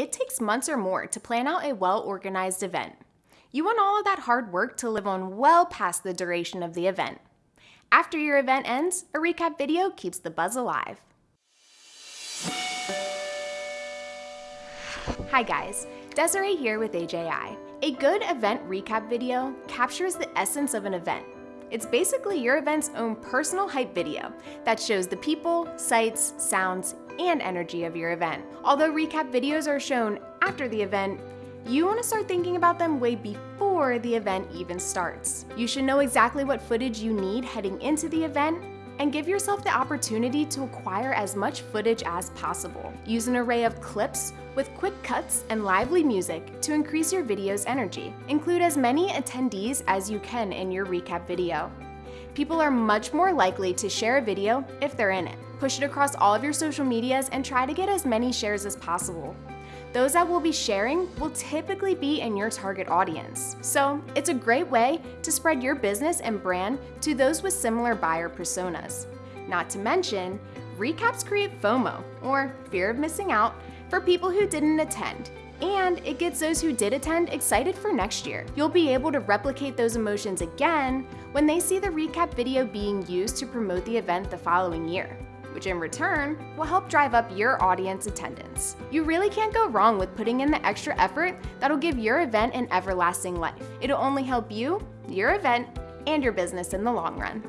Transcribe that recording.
it takes months or more to plan out a well-organized event. You want all of that hard work to live on well past the duration of the event. After your event ends, a recap video keeps the buzz alive. Hi guys, Desiree here with AJI. A good event recap video captures the essence of an event. It's basically your event's own personal hype video that shows the people, sights, sounds, and energy of your event. Although recap videos are shown after the event, you want to start thinking about them way before the event even starts. You should know exactly what footage you need heading into the event and give yourself the opportunity to acquire as much footage as possible. Use an array of clips with quick cuts and lively music to increase your video's energy. Include as many attendees as you can in your recap video. People are much more likely to share a video if they're in it. Push it across all of your social medias and try to get as many shares as possible. Those that will be sharing will typically be in your target audience. So it's a great way to spread your business and brand to those with similar buyer personas. Not to mention, recaps create FOMO, or fear of missing out, for people who didn't attend, and it gets those who did attend excited for next year. You'll be able to replicate those emotions again when they see the recap video being used to promote the event the following year which in return will help drive up your audience attendance. You really can't go wrong with putting in the extra effort that'll give your event an everlasting life. It'll only help you, your event, and your business in the long run.